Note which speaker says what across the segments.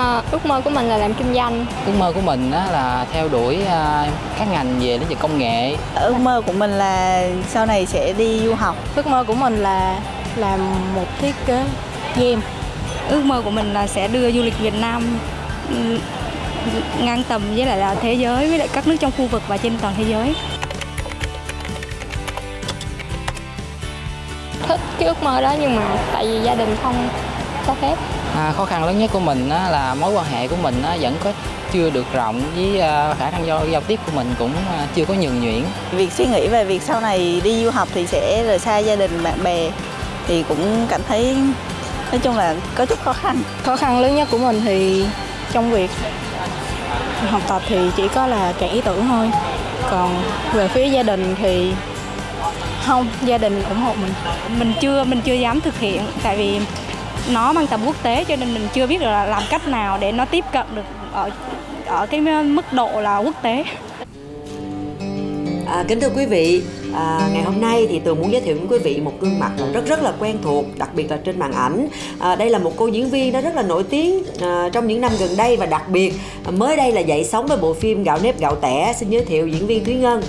Speaker 1: À, ước mơ của mình là làm kinh doanh.
Speaker 2: Ước mơ của mình á, là theo đuổi à, các ngành về lĩnh vực công nghệ.
Speaker 3: Ước mơ của mình là sau này sẽ đi du học.
Speaker 4: Ước mơ của mình là làm một thiết kế game.
Speaker 5: Ước mơ của mình là sẽ đưa du lịch Việt Nam ngang tầm với lại là thế giới với lại các nước trong khu vực và trên toàn thế giới.
Speaker 1: Thích cái ước mơ đó nhưng mà tại vì gia đình không cho phép.
Speaker 2: À, khó khăn lớn nhất của mình á, là mối quan hệ của mình á, vẫn có chưa được rộng với uh, khả năng giao, giao tiếp của mình cũng uh, chưa có nhường nhuyễn.
Speaker 3: Việc suy nghĩ về việc sau này đi du học thì sẽ rời xa gia đình bạn bè thì cũng cảm thấy nói chung là có chút khó khăn.
Speaker 4: Khó khăn lớn nhất của mình thì trong việc học tập thì chỉ có là cạn ý tưởng thôi. Còn về phía gia đình thì không, gia đình ủng hộ mình.
Speaker 5: Mình chưa mình chưa dám thực hiện tại vì nó mang tầm quốc tế cho nên mình chưa biết là làm cách nào để nó tiếp cận được ở ở cái mức độ là quốc tế.
Speaker 6: À, kính thưa quý vị, À, ngày hôm nay thì tôi muốn giới thiệu với quý vị một gương mặt là rất rất là quen thuộc, đặc biệt là trên màn ảnh. À, đây là một cô diễn viên đã rất là nổi tiếng à, trong những năm gần đây và đặc biệt à, mới đây là dậy sóng với bộ phim Gạo nếp gạo tẻ. Xin giới thiệu diễn viên Thúy Ngân.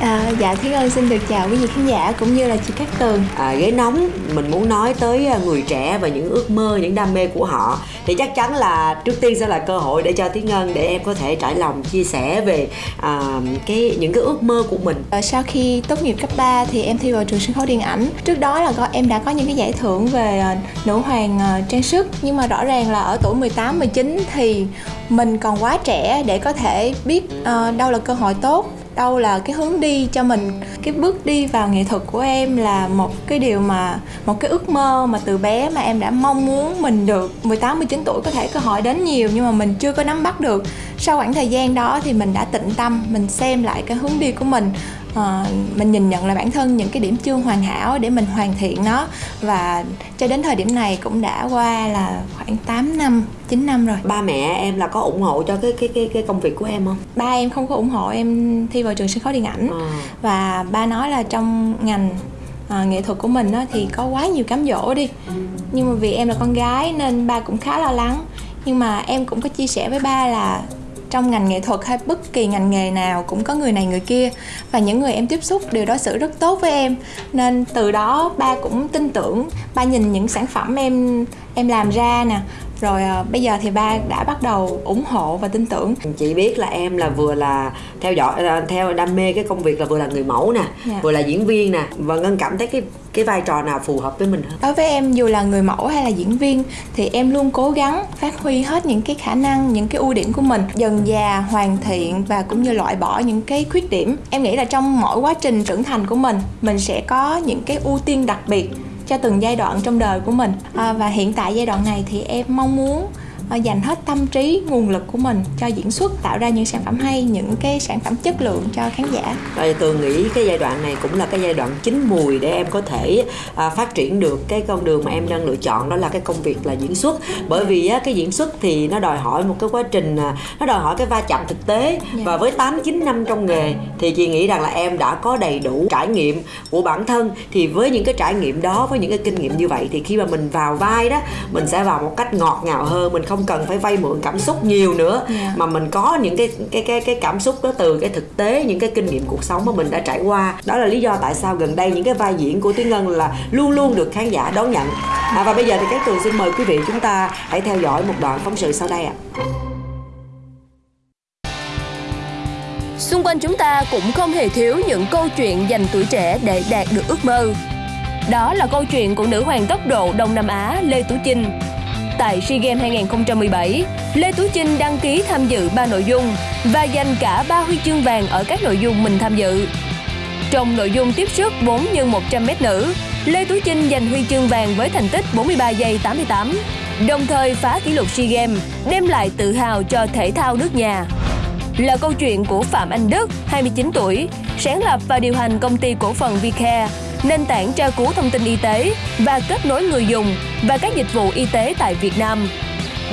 Speaker 7: À, dạ Thúy Ngân xin được chào quý vị khán giả cũng như là chị Cát Tường.
Speaker 6: À, Ghế nóng mình muốn nói tới à, người trẻ và những ước mơ, những đam mê của họ. Thì chắc chắn là trước tiên sẽ là cơ hội để cho Thúy Ngân để em có thể trải lòng chia sẻ về à, cái những cái ước mơ của mình.
Speaker 7: À, Sau khi tốt nghiệp cấp 3 thì em thi vào trường sân khấu điện ảnh. Trước đó là có em đã có những cái giải thưởng về uh, nữ hoàng uh, trang sức. Nhưng mà rõ ràng là ở tuổi 18, 19 thì mình còn quá trẻ để có thể biết uh, đâu là cơ hội tốt đâu là cái hướng đi cho mình. Cái bước đi vào nghệ thuật của em là một cái điều mà một cái ước mơ mà từ bé mà em đã mong muốn mình được. 18 19 tuổi có thể cơ hội đến nhiều nhưng mà mình chưa có nắm bắt được. Sau khoảng thời gian đó thì mình đã tĩnh tâm mình xem lại cái hướng đi của mình. À, mình nhìn nhận là bản thân những cái điểm chưa hoàn hảo để mình hoàn thiện nó. Và cho đến thời điểm này cũng đã qua là khoảng 8 năm. 9 năm rồi.
Speaker 6: Ba mẹ em là có ủng hộ cho cái cái cái cái công việc của em không?
Speaker 7: Ba em không có ủng hộ em thi vào trường sân khấu điện ảnh. À. và ba nói là trong ngành à, nghệ thuật của mình đó, thì có quá nhiều cám dỗ đi. Nhưng mà vì em là con gái nên ba cũng khá lo lắng. Nhưng mà em cũng có chia sẻ với ba là trong ngành nghệ thuật hay bất kỳ ngành nghề nào cũng có người này người kia và những người em tiếp xúc đều đối xử rất tốt với em nên từ đó ba cũng tin tưởng ba nhìn những sản phẩm em em làm ra nè rồi à, bây giờ thì ba đã bắt đầu ủng hộ và tin tưởng
Speaker 6: chị biết là em là vừa là theo dõi là theo đam mê cái công việc là vừa là người mẫu nè yeah. Dạ. vừa là diễn viên nè và ngân cảm thấy cái cái vai trò nào phù hợp với mình hơn?
Speaker 7: Đối với em dù là người mẫu hay là diễn viên thì em luôn cố gắng phát huy hết những cái khả năng những cái ưu điểm của mình. Dần già hoàn thiện và cũng như loại bỏ những cái khuyết điểm. Em nghĩ là trong mỗi quá trình trưởng thành của mình mình sẽ có những cái ưu tiên đặc biệt cho từng giai đoạn trong đời của mình. À, và hiện tại giai đoạn này thì em mong muốn dành hết tâm trí nguồn lực của mình cho diễn xuất tạo ra những sản phẩm hay những cái sản phẩm chất lượng cho khán giả
Speaker 6: rồi tường nghĩ cái giai đoạn này cũng là cái giai đoạn chín mùi để em có thể à, phát triển được cái con đường mà em đang lựa chọn đó là cái công việc là diễn xuất bởi vì á, cái diễn xuất thì nó đòi hỏi một cái quá trình à, nó đòi hỏi cái va chạm thực tế. Dạ. và với 8 9 năm trong nghề thì chị nghĩ rằng là em đã có đầy đủ trải nghiệm của bản thân thì với những cái trải nghiệm đó với những cái kinh nghiệm như vậy thì khi mà mình vào vai đó mình sẽ vào một cách ngọt ngào hơn mình không không cần phải vay mượn cảm xúc nhiều nữa yeah. Dạ. mà mình có những cái cái cái cái cảm xúc đó từ cái thực tế những cái kinh nghiệm cuộc sống mà mình đã trải qua đó là lý do tại sao gần đây những cái vai diễn của tuyến ngân là luôn luôn được khán giả đón nhận à, và bây giờ thì các tường xin mời quý vị chúng ta hãy theo dõi một đoạn phóng sự sau đây ạ à.
Speaker 8: Xung quanh chúng ta cũng không hề thiếu những câu chuyện dành tuổi trẻ để đạt được ước mơ. Đó là câu chuyện của nữ hoàng tốc độ Đông Nam Á Lê Tú Chinh, tại SEA Games 2017, Lê Tú Chinh đăng ký tham dự 3 nội dung và giành cả 3 huy chương vàng ở các nội dung mình tham dự. Trong nội dung tiếp sức 4 x 100m nữ, Lê Tú Chinh giành huy chương vàng với thành tích 43 giây 88, đồng thời phá kỷ lục SEA Games, đem lại tự hào cho thể thao nước nhà. Là câu chuyện của Phạm Anh Đức, 29 tuổi, sáng lập và điều hành công ty cổ phần Vicare, nền tảng tra cứu thông tin y tế và kết nối người dùng và các dịch vụ y tế tại Việt Nam.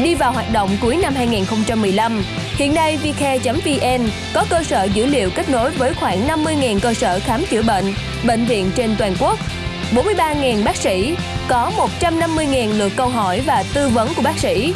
Speaker 8: Đi vào hoạt động cuối năm 2015, hiện nay vcare.vn có cơ sở dữ liệu kết nối với khoảng 50.000 cơ sở khám chữa bệnh, bệnh viện trên toàn quốc, 43.000 bác sĩ, có 150.000 lượt câu hỏi và tư vấn của bác sĩ.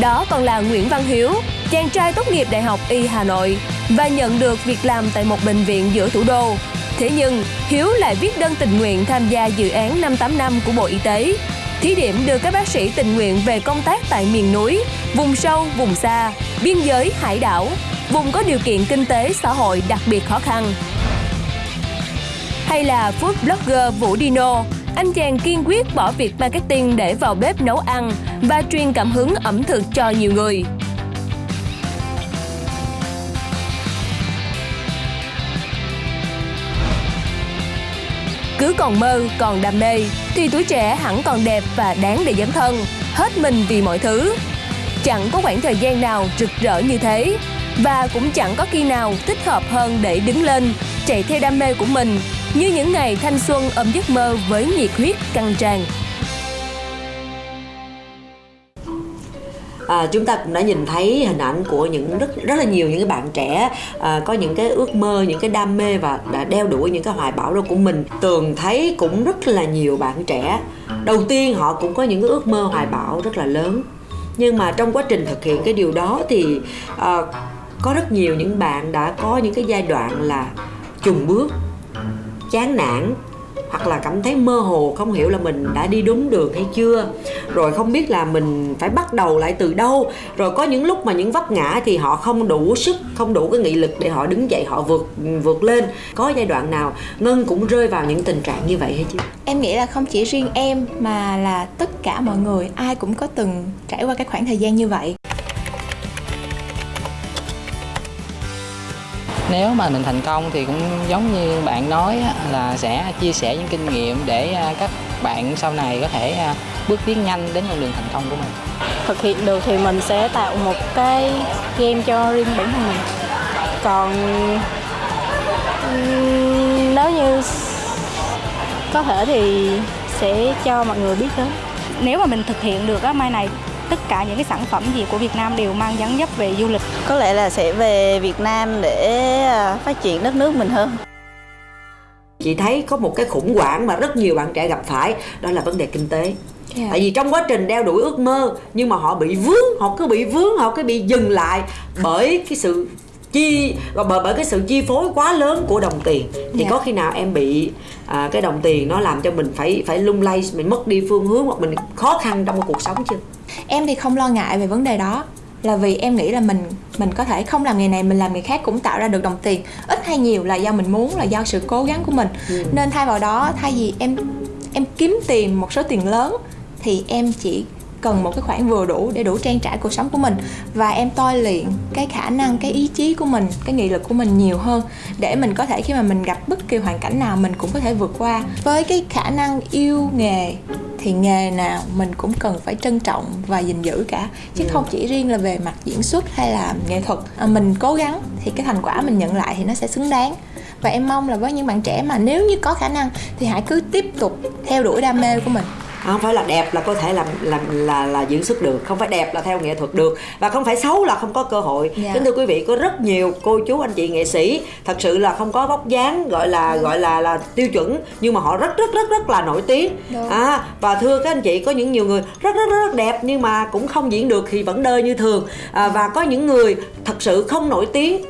Speaker 8: Đó còn là Nguyễn Văn Hiếu, chàng trai tốt nghiệp Đại học Y Hà Nội và nhận được việc làm tại một bệnh viện giữa thủ đô. Thế nhưng, Hiếu lại viết đơn tình nguyện tham gia dự án 585 của Bộ Y tế, thí điểm đưa các bác sĩ tình nguyện về công tác tại miền núi, vùng sâu, vùng xa, biên giới, hải đảo, vùng có điều kiện kinh tế xã hội đặc biệt khó khăn. Hay là food blogger Vũ Dino, anh chàng kiên quyết bỏ việc marketing để vào bếp nấu ăn và truyền cảm hứng ẩm thực cho nhiều người. Cứ còn mơ, còn đam mê, thì tuổi trẻ hẳn còn đẹp và đáng để dấn thân, hết mình vì mọi thứ. Chẳng có khoảng thời gian nào rực rỡ như thế, và cũng chẳng có khi nào thích hợp hơn để đứng lên, chạy theo đam mê của mình, như những ngày thanh xuân ôm giấc mơ với nhiệt huyết căng tràn.
Speaker 6: À, chúng ta cũng đã nhìn thấy hình ảnh của những rất rất là nhiều những cái bạn trẻ à, có những cái ước mơ những cái đam mê và đã đeo đuổi những cái hoài bão đó của mình. Tường thấy cũng rất là nhiều bạn trẻ. Đầu tiên họ cũng có những cái ước mơ hoài bão rất là lớn. Nhưng mà trong quá trình thực hiện cái điều đó thì à, có rất nhiều những bạn đã có những cái giai đoạn là chùng bước chán nản hoặc là cảm thấy mơ hồ, không hiểu là mình đã đi đúng đường hay chưa. Rồi không biết là mình phải bắt đầu lại từ đâu. Rồi có những lúc mà những vấp ngã thì họ không đủ sức, không đủ cái nghị lực để họ đứng dậy, họ vượt vượt lên. Có giai đoạn nào ngân cũng rơi vào những tình trạng như vậy hay chưa?
Speaker 7: Em nghĩ là không chỉ riêng em mà là tất cả mọi người, ai cũng có từng trải qua cái khoảng thời gian như vậy.
Speaker 2: Nếu mà mình thành công thì cũng giống như bạn nói á, là sẽ chia sẻ những kinh nghiệm để à, các bạn sau này có thể à, bước tiến nhanh đến con đường thành công của mình.
Speaker 4: Thực hiện được thì mình sẽ tạo một cái game cho riêng bản thân mình. Còn nếu như có thể thì sẽ cho mọi người biết đến
Speaker 5: Nếu mà mình thực hiện được á, mai này tất cả những cái sản phẩm gì của Việt Nam đều mang dáng dấp về du lịch.
Speaker 3: có lẽ là sẽ về Việt Nam để à, phát triển đất nước mình hơn
Speaker 6: chị thấy có một cái khủng hoảng mà rất nhiều bạn trẻ gặp phải đó là vấn đề kinh tế
Speaker 7: Dạ.
Speaker 6: tại vì trong quá trình đeo đuổi ước mơ nhưng mà họ bị vướng họ cứ bị vướng họ cứ bị dừng lại bởi cái sự chi và bởi bởi cái sự chi phối quá lớn của đồng tiền. Thì
Speaker 7: Dạ.
Speaker 6: có khi nào em bị à, cái đồng tiền nó làm cho mình phải phải lung lay mình mất đi phương hướng hoặc mình khó khăn trong cuộc sống chưa?
Speaker 7: Em thì không lo ngại về vấn đề đó. Là vì em nghĩ là mình mình có thể không làm nghề này mình làm nghề khác cũng tạo ra được đồng tiền. Ít hay nhiều là do mình muốn là do sự cố gắng của mình.
Speaker 6: Ừ.
Speaker 7: nên thay vào đó thay vì em em kiếm tiền một số tiền lớn thì em chỉ cần một cái khoản vừa đủ để đủ trang trải cuộc sống của mình. Và em tôi luyện cái khả năng cái ý chí của mình cái nghị lực của mình nhiều hơn để mình có thể khi mà mình gặp bất kỳ hoàn cảnh nào mình cũng có thể vượt qua. Với cái khả năng yêu nghề thì nghề nào mình cũng cần phải trân trọng và gìn giữ cả. Chứ không chỉ riêng là về mặt diễn xuất hay là nghệ thuật. À, mình cố gắng thì cái thành quả mình nhận lại thì nó sẽ xứng đáng. Và em mong là với những bạn trẻ mà nếu như có khả năng thì hãy cứ tiếp tục theo đuổi đam mê của mình
Speaker 6: không phải là đẹp là có thể làm làm là là diễn xuất được. Không phải đẹp là theo nghệ thuật được. Và không phải xấu là không có cơ hội.
Speaker 7: Dạ.
Speaker 6: kính thưa quý vị có rất nhiều cô chú anh chị nghệ sĩ thật sự là không có vóc dáng gọi là gọi là là tiêu chuẩn nhưng mà họ rất rất rất rất là nổi tiếng.
Speaker 7: Đúng.
Speaker 6: à và thưa các anh chị có những nhiều người rất rất rất, rất đẹp nhưng mà cũng không diễn được thì vẫn đơ như thường. À, và có những người thật sự không nổi tiếng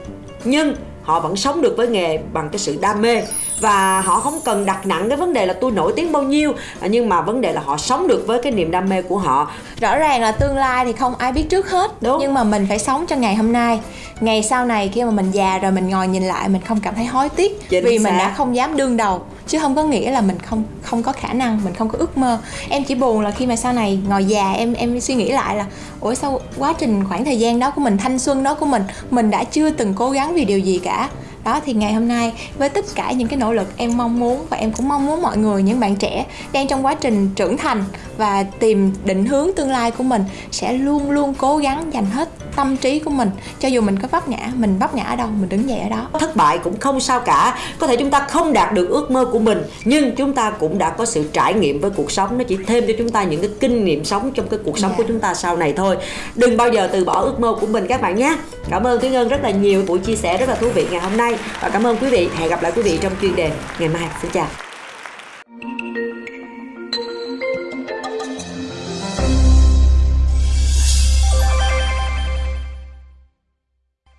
Speaker 6: nhưng họ vẫn sống được với nghề bằng cái sự đam mê và họ không cần đặt nặng cái vấn đề là tôi nổi tiếng bao nhiêu nhưng mà vấn đề là họ sống được với cái niềm đam mê của họ
Speaker 7: rõ ràng là tương lai thì không ai biết trước hết
Speaker 6: Đúng.
Speaker 7: nhưng mà mình phải sống cho ngày hôm nay ngày sau này khi mà mình già rồi mình ngồi nhìn lại mình không cảm thấy hối tiếc
Speaker 6: Chính
Speaker 7: vì mình
Speaker 6: xác.
Speaker 7: đã không dám đương đầu chứ không có nghĩa là mình không không có khả năng, mình không có ước mơ. Em chỉ buồn là khi mà sau này ngồi già, em em suy nghĩ lại là, ủa sao quá trình khoảng thời gian đó của mình, thanh xuân đó của mình mình đã chưa từng cố gắng vì điều gì cả? Đó thì ngày hôm nay với tất cả những cái nỗ lực em mong muốn và em cũng mong muốn mọi người những bạn trẻ đang trong quá trình trưởng thành và tìm định hướng tương lai của mình sẽ luôn luôn cố gắng dành hết tâm trí của mình. Cho dù mình có vấp ngã mình vấp ngã ở đâu mình đứng dậy ở đó.
Speaker 6: Thất bại cũng không sao cả. Có thể chúng ta không đạt được ước mơ của mình nhưng chúng ta cũng đã có sự trải nghiệm với cuộc sống. Nó chỉ thêm cho chúng ta những cái kinh nghiệm sống trong cái cuộc sống
Speaker 7: Dạ.
Speaker 6: của chúng ta sau này thôi. Đừng bao giờ từ bỏ ước mơ của mình các bạn nhé. Cảm ơn thúy ngân rất là nhiều buổi chia sẻ rất là thú vị ngày hôm nay và cảm ơn quý vị. Hẹn gặp lại quý vị trong chuyên đề ngày mai. Xin chào.